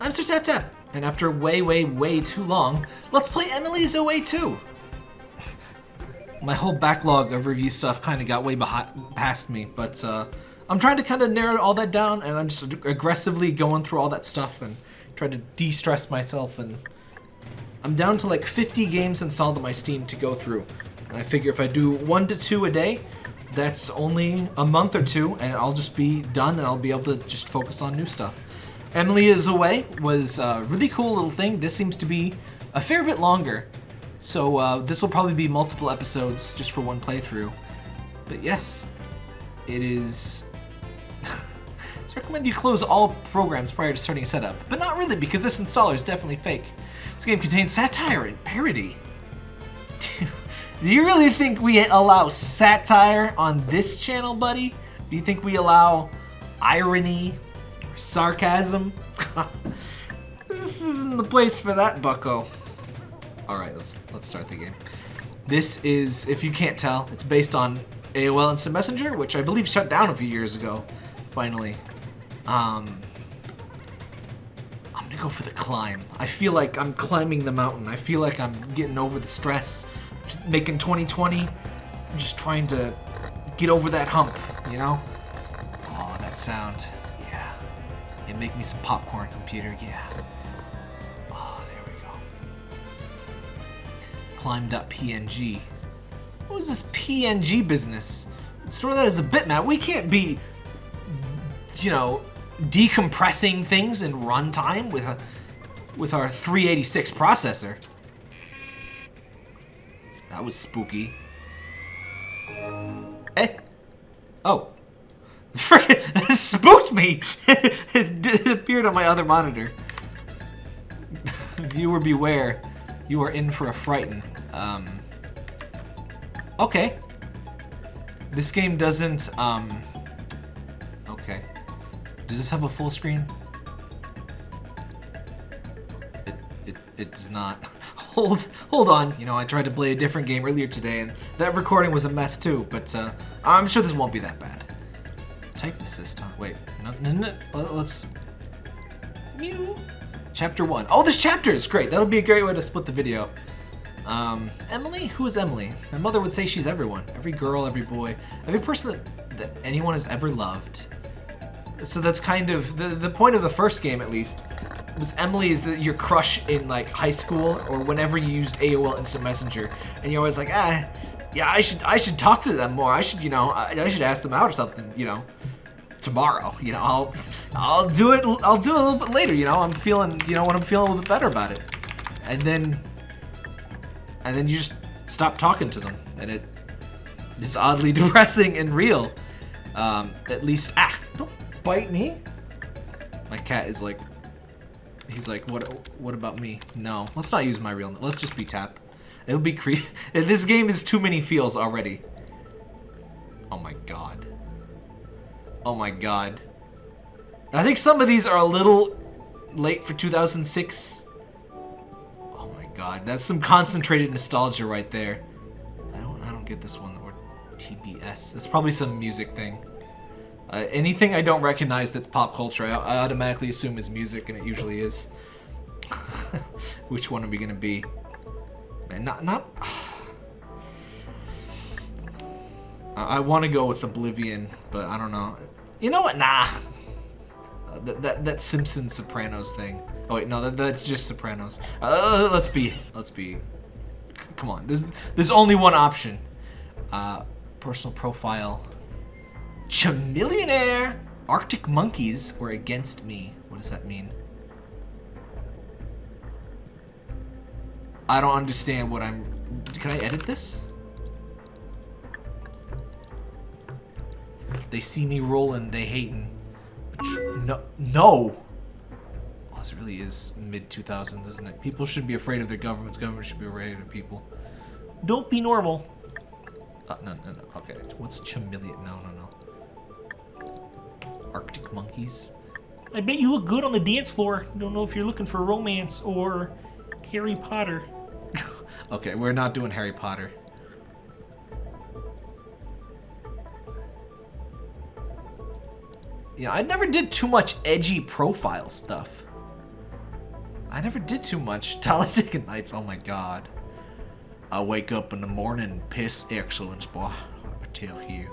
I'm Sir Tap Tap, and after way, way, way too long, let's play Emily's Away 2. My whole backlog of review stuff kind of got way behind, past me, but uh, I'm trying to kind of narrow all that down, and I'm just aggressively going through all that stuff and trying to de-stress myself, and I'm down to like 50 games installed on my Steam to go through. And I figure if I do one to two a day, that's only a month or two, and I'll just be done, and I'll be able to just focus on new stuff. Emily is Away was a really cool little thing. This seems to be a fair bit longer. So uh, this will probably be multiple episodes just for one playthrough. But yes, it is... it's recommended you close all programs prior to starting setup. But not really, because this installer is definitely fake. This game contains satire and parody. Do you really think we allow satire on this channel, buddy? Do you think we allow irony sarcasm. this isn't the place for that, bucko. Alright, let's let's start the game. This is, if you can't tell, it's based on AOL Instant Messenger, which I believe shut down a few years ago, finally. Um, I'm gonna go for the climb. I feel like I'm climbing the mountain. I feel like I'm getting over the stress, making 2020, just trying to get over that hump, you know? Oh, that sound. And make me some popcorn, computer, yeah. Oh, there we go. Climb.png. What is this PNG business? Store that as a bitmap. We can't be, you know, decompressing things in runtime with a with our 386 processor. That was spooky. Eh? Oh. Frick, spooked me! it appeared on my other monitor. Viewer beware. You are in for a frighten. Um, okay. This game doesn't, um, okay. Does this have a full screen? It, it, it does not. hold, hold on. You know, I tried to play a different game earlier today, and that recording was a mess too, but uh, I'm sure this won't be that bad type assist on. Wait, no, no, no, let's. Mew. Chapter one. Oh, this chapter is great. That'll be a great way to split the video. Um, Emily? Who is Emily? My mother would say she's everyone. Every girl, every boy, every person that, that anyone has ever loved. So that's kind of, the, the point of the first game at least, was Emily is the, your crush in like high school or whenever you used AOL Instant Messenger. And you're always like, ah, yeah, I should I should talk to them more. I should, you know, I, I should ask them out or something, you know tomorrow. You know, I'll I'll do it. I'll do it a little bit later. You know, I'm feeling. You know, when I'm feeling a little bit better about it, and then and then you just stop talking to them, and it it is oddly depressing and real. Um, at least, ah, don't bite me. My cat is like, he's like, what? What about me? No, let's not use my real. Let's just be Tap. It'll be creepy. This game is too many feels already. Oh my god. Oh my god. I think some of these are a little late for 2006. Oh my god, that's some concentrated nostalgia right there. I don't, I don't get this one, or TBS. That's probably some music thing. Uh, anything I don't recognize that's pop culture, I, I automatically assume is music, and it usually is. Which one are we gonna be? Man, not, not... I, I want to go with Oblivion, but I don't know. You know what? Nah. Uh, that, that that Simpsons Sopranos thing. Oh wait, no, that, that's just Sopranos. Uh, let's be, let's be. Come on, there's there's only one option. Uh, personal profile. Chamillionaire. Arctic monkeys were against me. What does that mean? I don't understand what I'm. Can I edit this? They see me rolling, they hating. No, no. Oh, this really is mid 2000s, isn't it? People should be afraid of their governments. Government should be afraid of people. Don't be normal. Uh, no, no, no. Okay. What's chameleon? No, no, no. Arctic monkeys. I bet you look good on the dance floor. Don't know if you're looking for romance or Harry Potter. okay, we're not doing Harry Potter. Yeah, I never did too much edgy profile stuff. I never did too much. Talladega Nights, oh my god. I wake up in the morning, piss excellence, boy. I tell you.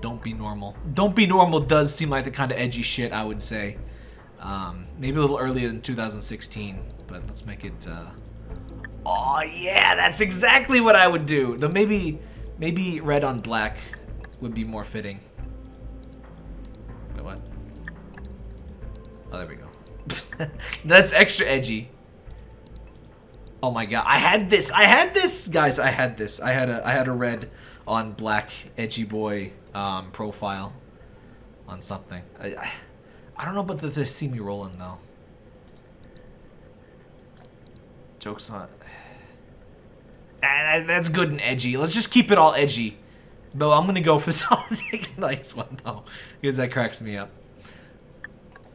Don't be normal. Don't be normal does seem like the kind of edgy shit I would say. Um, maybe a little earlier than 2016, but let's make it. Uh... Oh yeah, that's exactly what I would do. Though maybe, maybe red on black would be more fitting. Oh, there we go. that's extra edgy. Oh my god, I had this. I had this, guys. I had this. I had a. I had a red on black edgy boy um, profile on something. I, I, I don't know about the, the see me rolling though. Jokes on. Ah, that's good and edgy. Let's just keep it all edgy. Though I'm gonna go for the Solid Nights one though, because that cracks me up.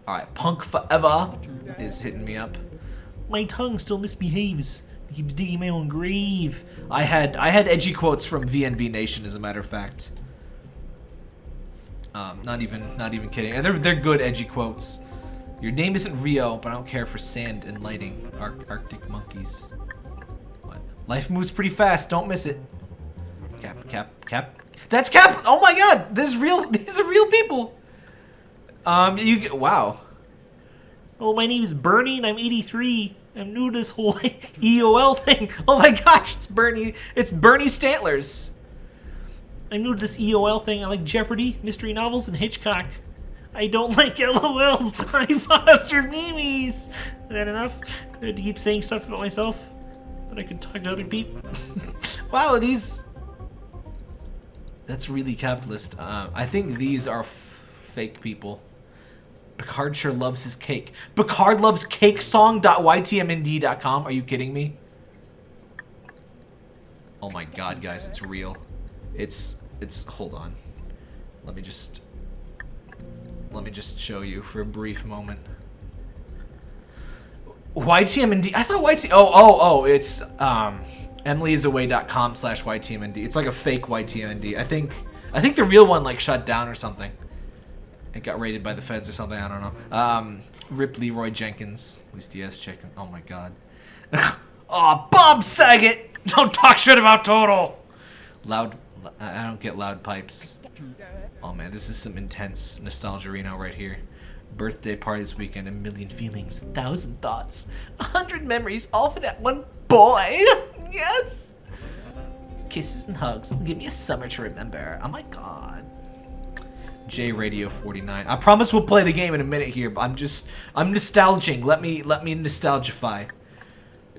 All right, Punk Forever is hitting me up. My tongue still misbehaves. It keeps digging my own grave. I had I had edgy quotes from VNV Nation, as a matter of fact. Um, not even not even kidding. And they're they're good edgy quotes. Your name isn't Rio, but I don't care for sand and lighting. Ar Arctic monkeys. What? Life moves pretty fast. Don't miss it. Cap, cap, cap. That's Cap. Oh my God! This real. These are real people. Um, you. Wow. Oh, my name is Bernie and I'm 83. I'm new to this whole AOL thing. Oh my gosh, it's Bernie. It's Bernie Sanders. I'm new to this AOL thing. I like Jeopardy, mystery novels, and Hitchcock. I don't like LOLs, pots, or memes. Is that enough? I had to keep saying stuff about myself that I could talk to other people. wow, these... That's really capitalist. Uh, I think these are fake people. Picard sure loves his cake. Picard loves cakesong.ytmnd.com. Are you kidding me? Oh my god, guys, it's real. It's it's hold on. Let me just let me just show you for a brief moment. YTMND. I thought YT. Oh, oh, oh. It's um, emilyisaway.com slash YTMND. It's like a fake YTMND. I think. I think the real one like shut down or something. It got raided by the feds or something. I don't know. Um, Rip Leroy Jenkins. At least he has chicken. Oh my god. oh, Bob Saget. Don't talk shit about Total. Loud I don't get loud pipes. Oh man, this is some intense nostalgia Reno right here. Birthday party this weekend, a million feelings, a thousand thoughts, a hundred memories, all for that one boy. Yes. Kisses and hugs. Give me a summer to remember. Oh my god. J Radio 49. I promise we'll play the game in a minute here, but I'm just I'm nostalging. Let me let me nostalgify.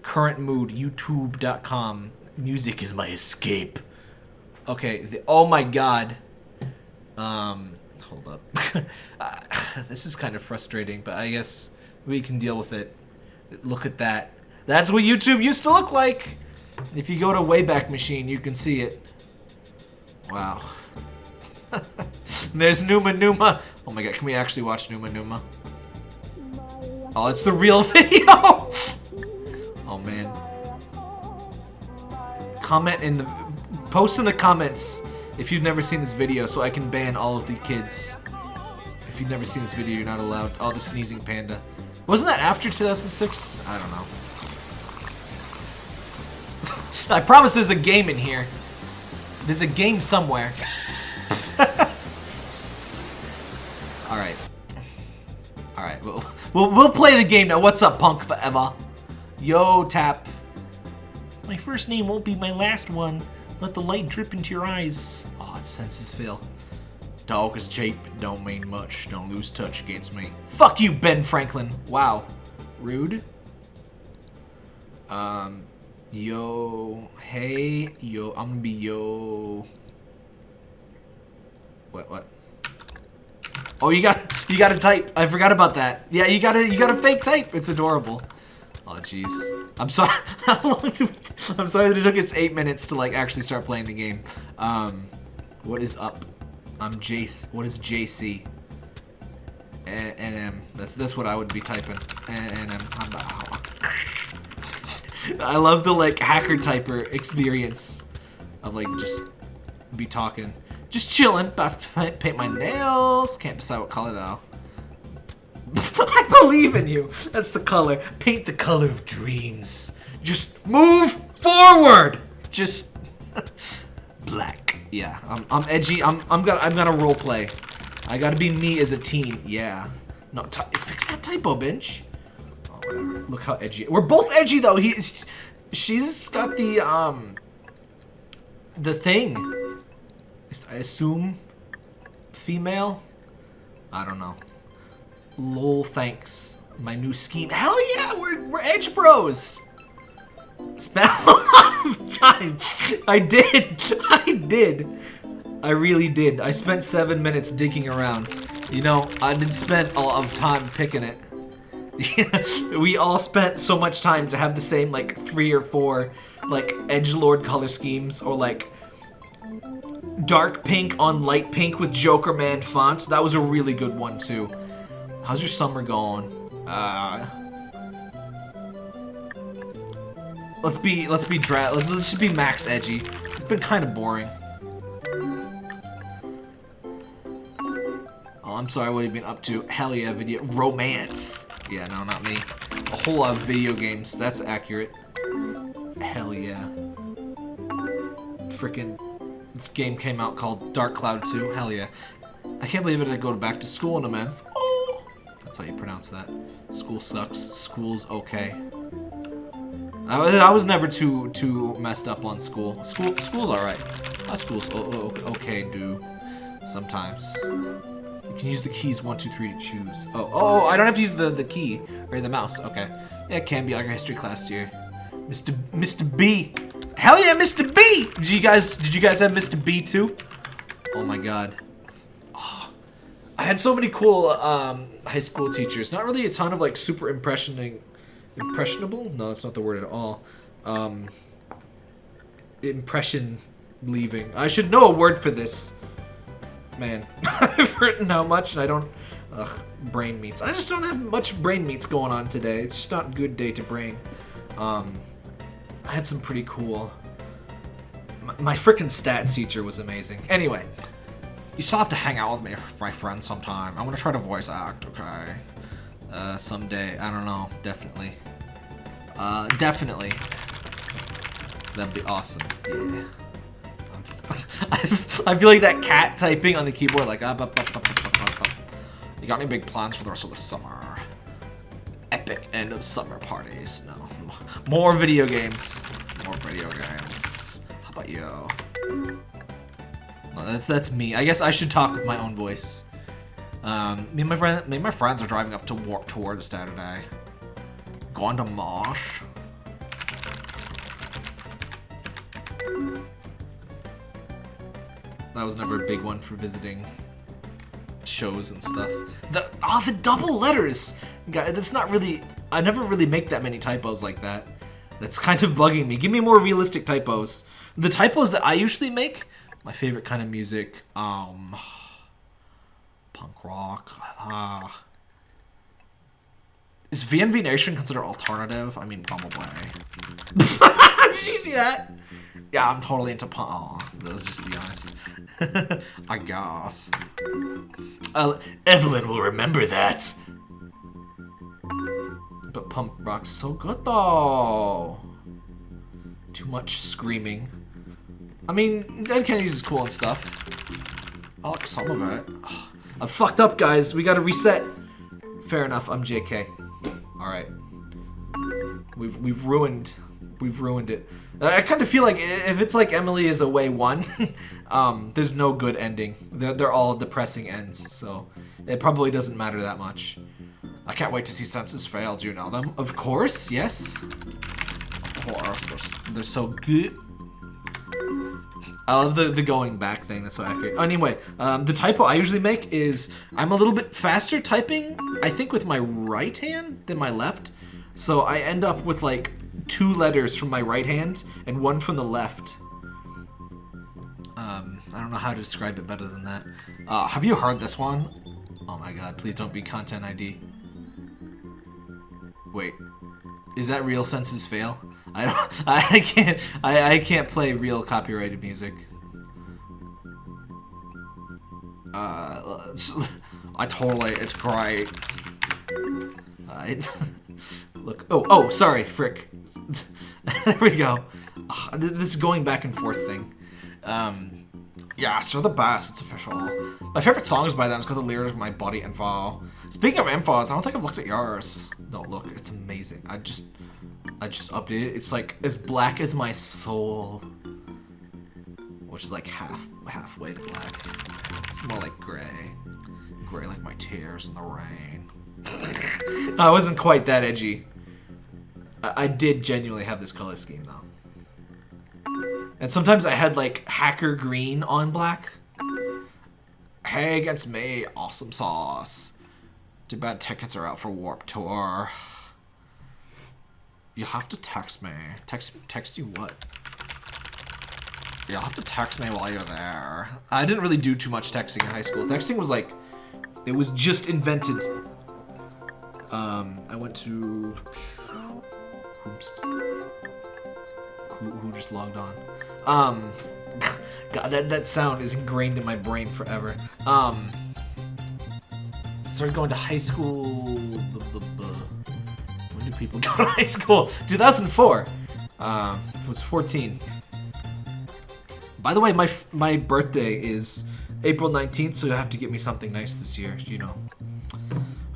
Current mood youtube.com. Music is my escape. Okay, the, oh my god. Um, hold up. uh, this is kind of frustrating, but I guess we can deal with it. Look at that. That's what YouTube used to look like. If you go to Wayback Machine, you can see it. Wow. There's Numa Numa. Oh my god, can we actually watch Numa Numa? Oh, it's the real video! oh man. Comment in the Post in the comments if you've never seen this video so I can ban all of the kids. If you've never seen this video, you're not allowed. Oh, the sneezing panda. Wasn't that after 2006? I don't know. I promise there's a game in here. There's a game somewhere. We'll, we'll, play the game now. What's up, Punk Forever? Yo, Tap. My first name won't be my last one. Let the light drip into your eyes. Oh, senses fail. Talk is cheap, don't mean much. Don't lose touch against me. Fuck you, Ben Franklin. Wow. Rude. Um, yo, hey, yo, I'm gonna be yo. What, what? Oh, you got, you got to type. I forgot about that. Yeah, you gotta, you gotta fake type. It's adorable. Oh, jeez. I'm sorry. How long it? I'm sorry that it took us eight minutes to like actually start playing the game. Um, what is up? I'm Jace. What is JC? NM. That's that's what I would be typing. NM. I love the like hacker typer experience of like just be talking, just chilling. About to paint my nails. Can't decide what color though. I believe in you. That's the color. Paint the color of dreams. Just move forward. Just black. Yeah, I'm, I'm edgy. I'm I'm gonna I'm gonna role play. I gotta be me as a teen. Yeah. No, fix that typo, bench. Oh. Look how edgy. We're both edgy though. He's she's got the um the thing. I assume female. I don't know. Lol, thanks. My new scheme. Hell yeah, we're, we're Edge Bros! Spent a lot of time. I did. I did. I really did. I spent seven minutes digging around. You know, I did spend a lot of time picking it. we all spent so much time to have the same, like, three or four, like, edge lord color schemes, or, like, dark pink on light pink with Joker Man fonts. That was a really good one, too. How's your summer going? Uh... Let's be, let's be dra- let's, let's just be max edgy. It's been kind of boring. Oh, I'm sorry, what have you been up to? Hell yeah, video- romance! Yeah, no, not me. A whole lot of video games, that's accurate. Hell yeah. Freaking this game came out called Dark Cloud 2. Hell yeah. I can't believe it I go back to school in a month. Oh! That's how you pronounce that. School sucks. School's okay. I, was, I was never too too messed up on school. School School's alright. My school's okay, do. Sometimes. You can use the keys 1, 2, 3 to choose. Oh, oh, I don't have to use the, the key. Or the mouse. Okay. Yeah, it can be our history class here. Mr. Mr. B. Hell yeah, Mr. B! Did you guys did you guys have Mr. B too? Oh my god. Oh, I had so many cool um, high school teachers. Not really a ton of like super impressioning impressionable? No, that's not the word at all. Um, impression leaving. I should know a word for this. Man, I've written how much and I don't... Ugh, brain meats. I just don't have much brain meats going on today. It's just not a good day to brain. Um, I had some pretty cool... My, freaking stats teacher was amazing. Anyway, you still have to hang out with me, my friend, sometime. I'm gonna try to voice act, okay? Uh, someday. I don't know. Definitely. Uh, definitely. That'd be awesome. Yeah. I feel like that cat typing on the keyboard, like, you got any big plans for the rest of the summer? Epic end of summer parties. No. More video games. More video games. How about you? That's, that's me. I guess I should talk with my own voice. Um, me and my friend, me and my friends are driving up to Warped Tour this Saturday. Going to Mosh. That was never a big one for visiting shows and stuff. The oh, the double letters. God, that's not really. I never really make that many typos like that. That's kind of bugging me. Give me more realistic typos. The typos that I usually make, my favorite kind of music. Um punk rock. Uh, is VNV Nation considered alternative? I mean, probably. Did you see that? Yeah, I'm totally into punk. Oh, let's just be honest. I guess. Uh, Evelyn will remember that. But pump rock's so good though. Too much screaming. I mean, Dead Kennedys is cool and stuff. I like some of it. I'm fucked up, guys. We gotta reset. Fair enough. I'm JK. All right. We've we've ruined we've ruined it. I kind of feel like if it's like Emily is away one, um, there's no good ending. They're, they're all depressing ends, so it probably doesn't matter that much. I can't wait to see Senses Fail. Do you know them? Of course, yes. Of course, they're, they're so good. I love the, the going back thing, that's so accurate. Anyway, um, the typo I usually make is, I'm a little bit faster typing, I think with my right hand than my left. So I end up with like two letters from my right hand and one from the left. Um, I don't know how to describe it better than that. Uh, have you heard this one? Oh my god, please don't be content ID. Wait, is that real senses fail? I don't. I can't. I I can't play real copyrighted music. Uh, I totally. It's great. Uh, look. Oh, oh, sorry, frick. there we go. Ugh, this is going back and forth thing. Um, yeah, so the best. It's official. My favorite song is by them. It's got the lyrics of my body info. Speaking of infos, I don't think I've looked at yours. Don't look. It's amazing. I just, I just updated. It's like as black as my soul, which is like half, halfway to black. It's more like gray, gray like my tears in the rain. I wasn't quite that edgy. I, I did genuinely have this color scheme though. And sometimes I had like hacker green on black. Hey, against me, awesome sauce. Too bad tickets are out for Warped Tour. You'll have to text me. Text text you what? You'll have to text me while you're there. I didn't really do too much texting in high school. Texting was like, it was just invented. Um, I went to... Oops. Who, who just logged on? Um, God, that, that sound is ingrained in my brain forever. Um, started going to high school. When do people go to high school? 2004. Um, was 14. By the way, my my birthday is April 19th, so you have to get me something nice this year. You know,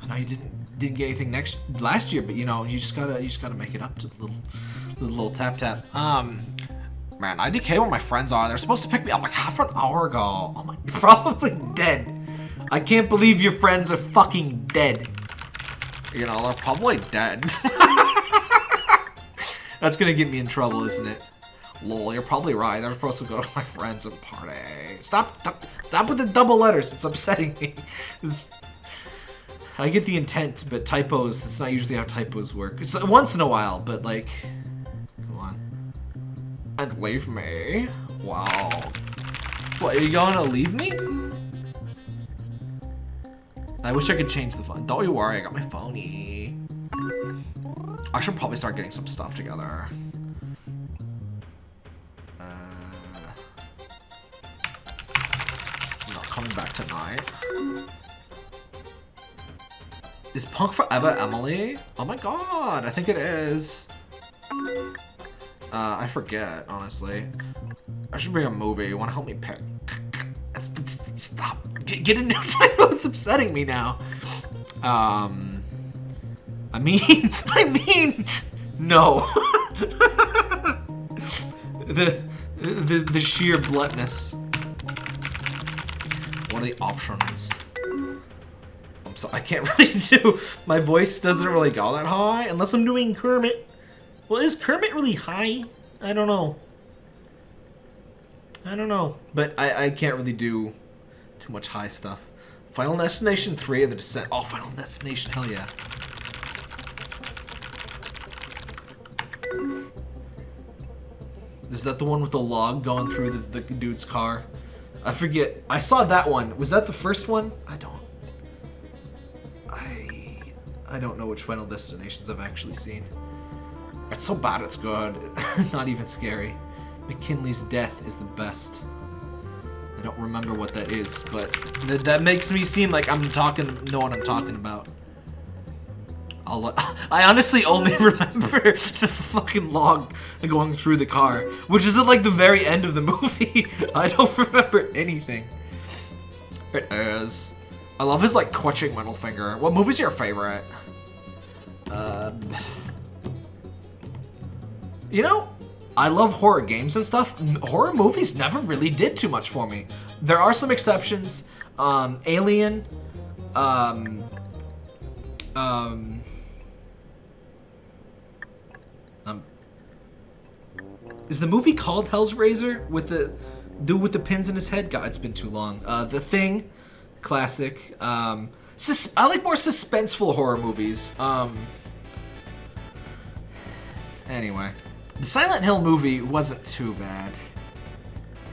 I know you didn't didn't get anything next last year, but you know, you just gotta you just gotta make it up to the little the little tap tap. Um, Man, I IDK where my friends are. They're supposed to pick me up like half an hour ago. Oh my, you're probably dead. I can't believe your friends are fucking dead. You know, they're probably dead. That's gonna get me in trouble, isn't it? Lol, you're probably right. They're supposed to go to my friends and party. Stop, stop, stop with the double letters. It's upsetting me. This, I get the intent, but typos, it's not usually how typos work. It's once in a while, but like, come on. and leave me? Wow. What, are you gonna leave me? I wish I could change the phone. Don't you worry, I got my phony. I should probably start getting some stuff together. Uh, not coming back tonight. Is Punk Forever Emily? Oh my god, I think it is. Uh, I forget, honestly. I should bring a movie. You want to help me pick? Stop. Get, a new typo. It's upsetting me now. Um, I mean, I mean, no. the, the, the sheer bluntness. What are the options? I'm sorry, I can't really do, my voice doesn't really go that high unless I'm doing Kermit. Well, is Kermit really high? I don't know. I don't know. But I, I can't really do too much high stuff. Final Destination 3 of the Descent. Oh, Final Destination, hell yeah. Is that the one with the log going through the, the dude's car? I forget. I saw that one. Was that the first one? I don't. I I don't know which Final Destinations I've actually seen. It's so bad it's good. Not even scary. McKinley's death is the best. I don't remember what that is, but th that makes me seem like I'm talking, know what I'm talking about. I'll, I honestly only remember the fucking log going through the car, which is at like the very end of the movie. I don't remember anything. It is. I love his like clutching middle finger. What movie's your favorite? Um... You know, I love horror games and stuff. Horror movies never really did too much for me. There are some exceptions. Um, Alien. Um, um, um, is the movie called Hell's Razor with the dude with the pins in his head? God, it's been too long. Uh, the Thing, classic. Um, I like more suspenseful horror movies. Um, anyway. The Silent Hill movie wasn't too bad.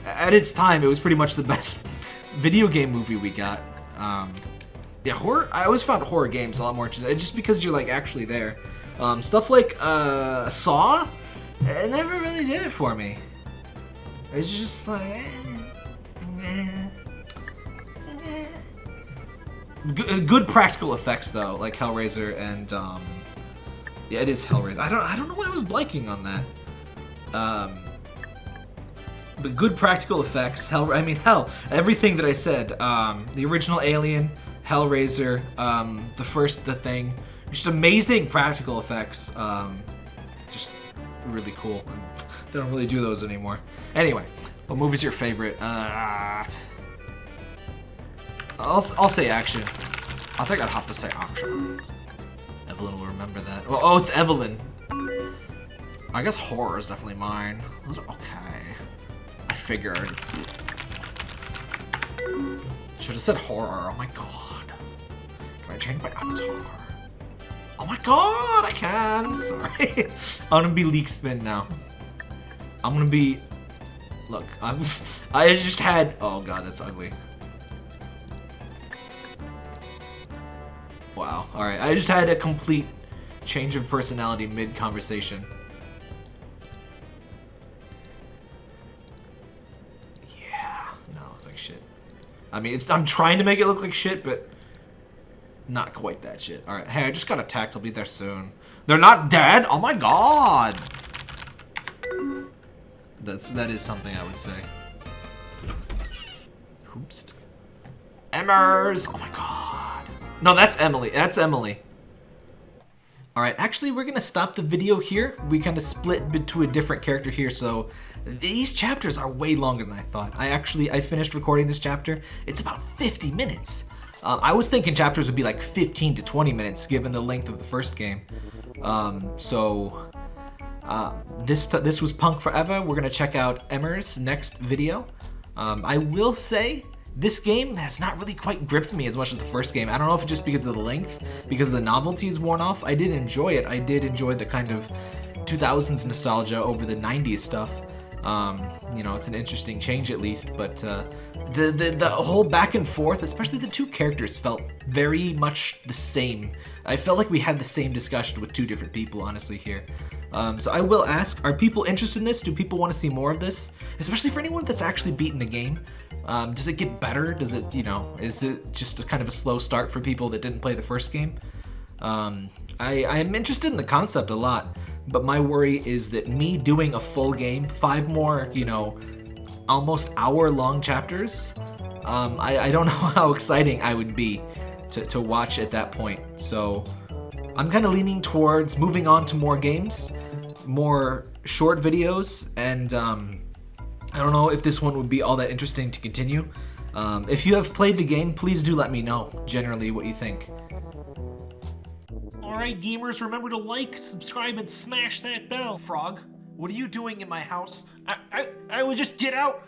At its time, it was pretty much the best video game movie we got. Um, yeah, horror. I always found horror games a lot more interesting, just because you're like actually there. Um, stuff like uh, Saw, it never really did it for me. It's just like. Eh, eh, eh. G- good practical effects though, like Hellraiser and um, yeah, it is Hellraiser. I don't I don't know why I was blanking on that. Um, but good practical effects. Hell, I mean, hell, everything that I said. Um, the original Alien, Hellraiser, um, the first, the thing, just amazing practical effects. Um, just really cool. They don't really do those anymore. Anyway, what movie's your favorite? Uh, I'll, I'll say action. I think I'd have to say action. Evelyn will remember that. Oh, oh, it's Evelyn. I guess horror is definitely mine. Those are okay. I figured. Should have said horror. Oh my god. Can I change my avatar? Oh my god, I can. Sorry. I'm gonna be leak spin now. I'm gonna be. Look, I'm. I just had. Oh god, that's ugly. Wow. All right. I just had a complete change of personality mid conversation. Yeah. No, it looks like shit. I mean, it's. I'm trying to make it look like shit, but not quite that shit. All right. Hey, I just got attacked. I'll be there soon. They're not dead. Oh my god. That's that is something I would say. Oops. Emmers. Oh my god. No, that's Emily. That's Emily. All right, actually, we're gonna stop the video here. We kind of split to a different character here, so these chapters are way longer than I thought. I actually, I finished recording this chapter. It's about 50 minutes. Um, I was thinking chapters would be like 15 to 20 minutes, given the length of the first game. Um, so uh, this this was Punk Forever. We're gonna check out Emmer's next video. Um, I will say this game has not really quite gripped me as much as the first game. I don't know if it's just because of the length, because the novelty is worn off. I did enjoy it. I did enjoy the kind of 2000s nostalgia over the 90s stuff. Um, you know, it's an interesting change at least, but uh, the, the the whole back and forth, especially the two characters, felt very much the same. I felt like we had the same discussion with two different people, honestly, here. Um, so I will ask, are people interested in this? Do people want to see more of this? Especially for anyone that's actually beaten the game. Um, does it get better? Does it, you know, is it just a kind of a slow start for people that didn't play the first game? Um, I, I'm interested in the concept a lot, but my worry is that me doing a full game, five more, you know, almost hour-long chapters, um, I, I don't know how exciting I would be to, to watch at that point. So I'm kind of leaning towards moving on to more games, more short videos, and um, I don't know if this one would be all that interesting to continue. Um, if you have played the game, please do let me know generally what you think. Alright, gamers, remember to like, subscribe, and smash that bell. Frog, what are you doing in my house? I, I, I would just get out.